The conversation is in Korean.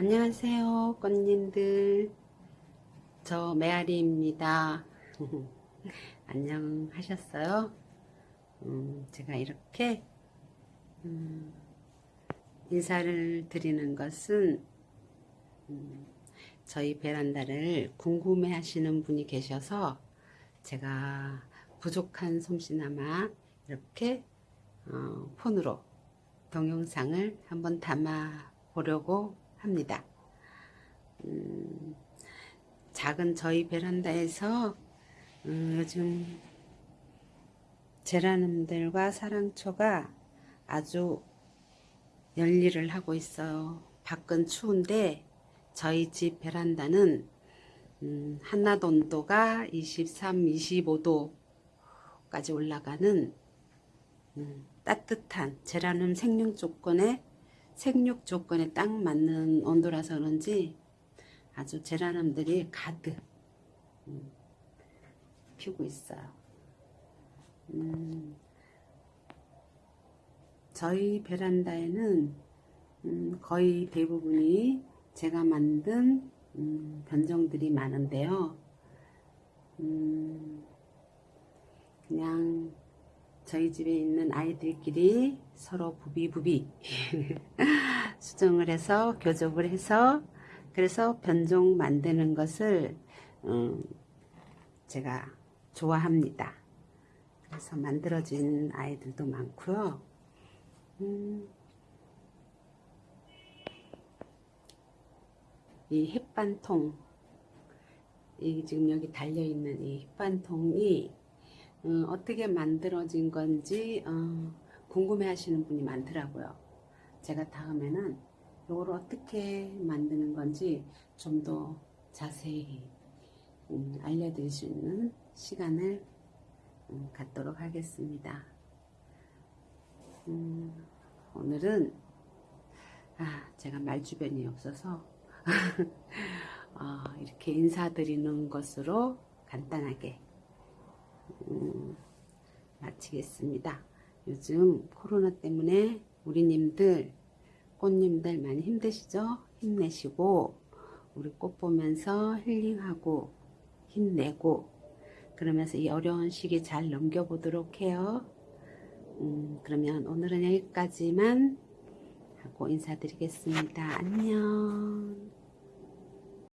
안녕하세요 꽃님들. 저 메아리입니다. 안녕하셨어요? 음, 제가 이렇게 음, 인사를 드리는 것은 음, 저희 베란다를 궁금해 하시는 분이 계셔서 제가 부족한 솜씨나마 이렇게 어, 폰으로 동영상을 한번 담아 보려고 합니다. 음, 작은 저희 베란다에서 음, 요즘 제라늄들과 사랑초가 아주 열일을 하고 있어요. 밖은 추운데 저희 집 베란다는 음, 한낮 온도가 23, 25도까지 올라가는 음, 따뜻한 제라늄 생육 조건에 생육 조건에 딱 맞는 온도라서 그런지 아주 제라늄들이 가득 음, 피고 있어요. 음, 저희 베란다에는 음, 거의 대부분이 제가 만든 음, 변종들이 많은데요. 음, 그냥 저희 집에 있는 아이들끼리 서로 부비부비 수정을 해서 교접을 해서 그래서 변종 만드는 것을 음, 제가 좋아합니다. 그래서 만들어진 아이들도 많고요. 음, 이 햇반통 이 지금 여기 달려있는 이 햇반통이 어, 떻게 만들어진 건지 어, 궁금해 하시는 분이 많더라고요. 제가 다음에는 이걸 어떻게 만드는 건지 좀 더 자세히 음, 알려드릴 수 있는 시간을 음, 갖도록 하겠습니다. 음, 오늘은 아, 제가 말주변이 없어서 어, 이렇게 인사드리는 것으로 간단하게 음, 마치겠습니다. 요즘 코로나 때문에 우리님들 꽃님들 많이 힘드시죠? 힘내시고 우리 꽃 보면서 힐링하고 힘내고 그러면서 이 어려운 시기 잘 넘겨보도록 해요. 음, 그러면 오늘은 여기까지만 하고 인사드리겠습니다. 안녕